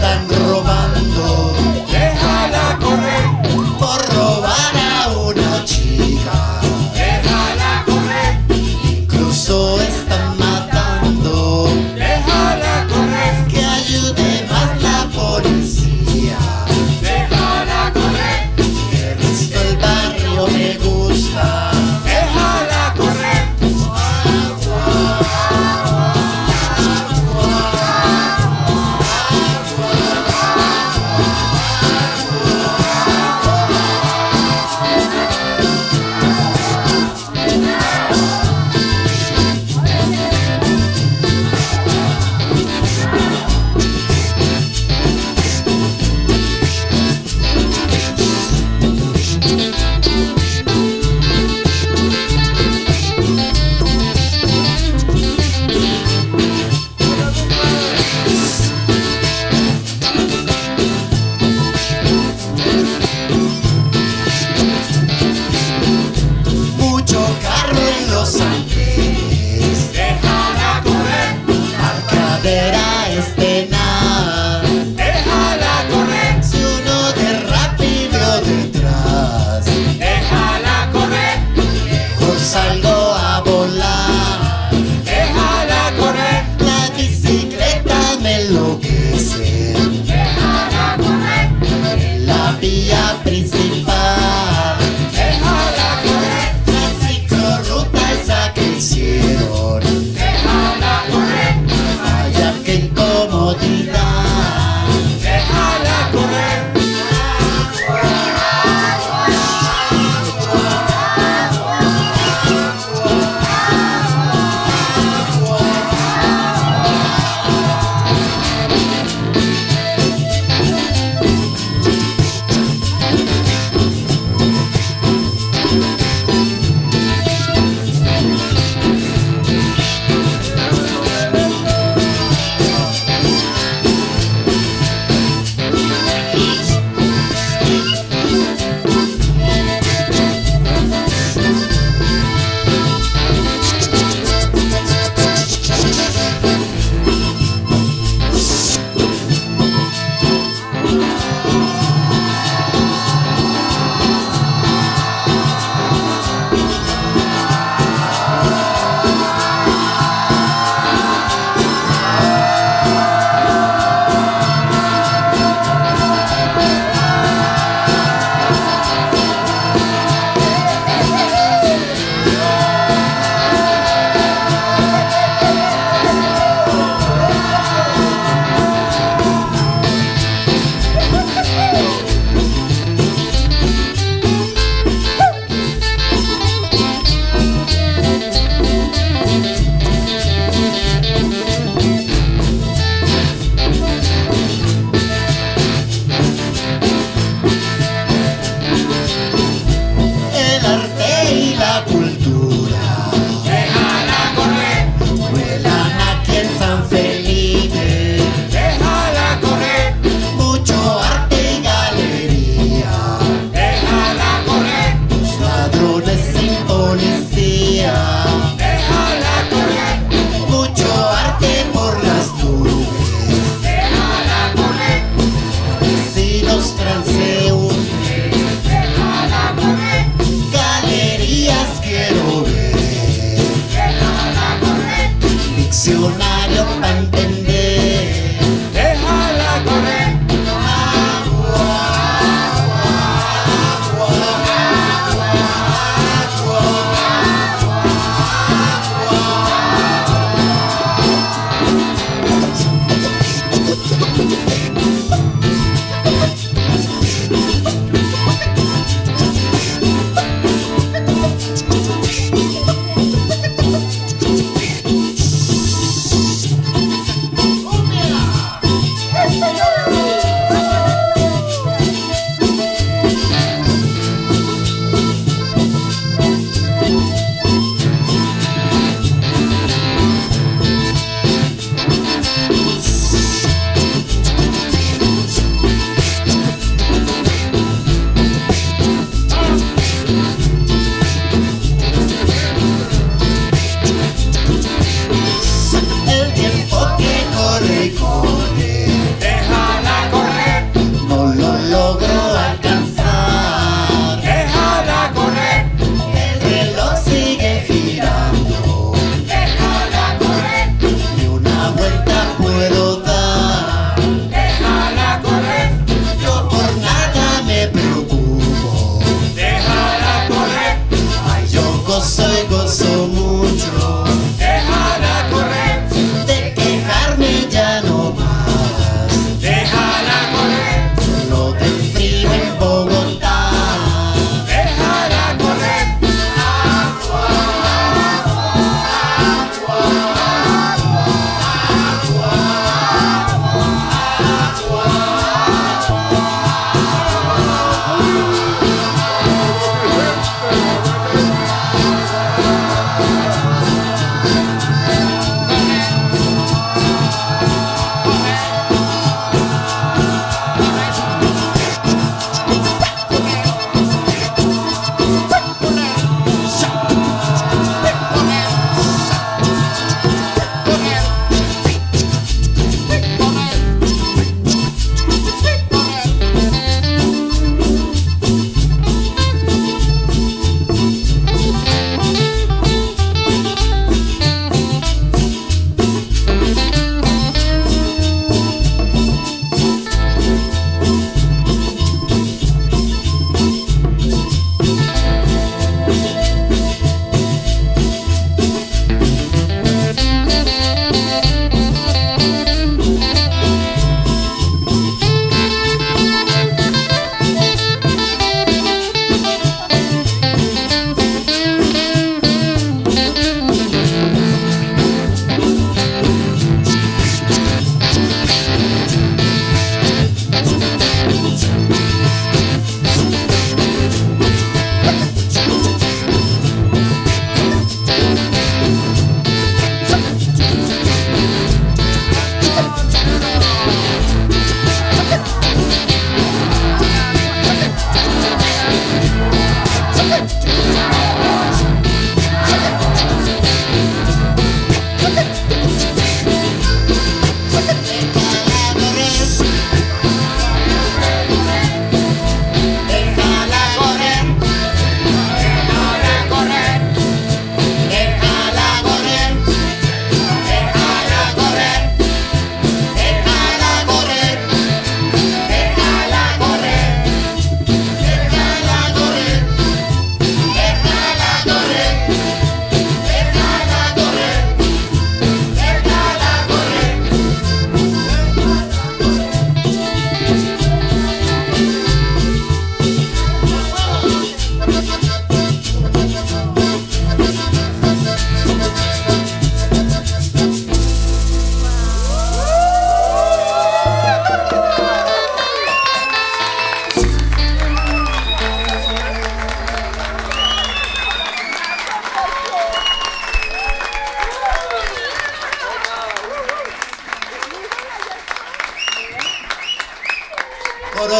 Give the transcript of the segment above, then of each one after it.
tan rojo. pasa Déjala correr. Marcadera es de nada Déjala correr. Si uno derrapa y veo detrás Déjala correr. Mejor salgo a volar. Déjala correr. La bicicleta me enloquece. Déjala correr. La vía principal.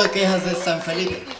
Quejas de San Felipe.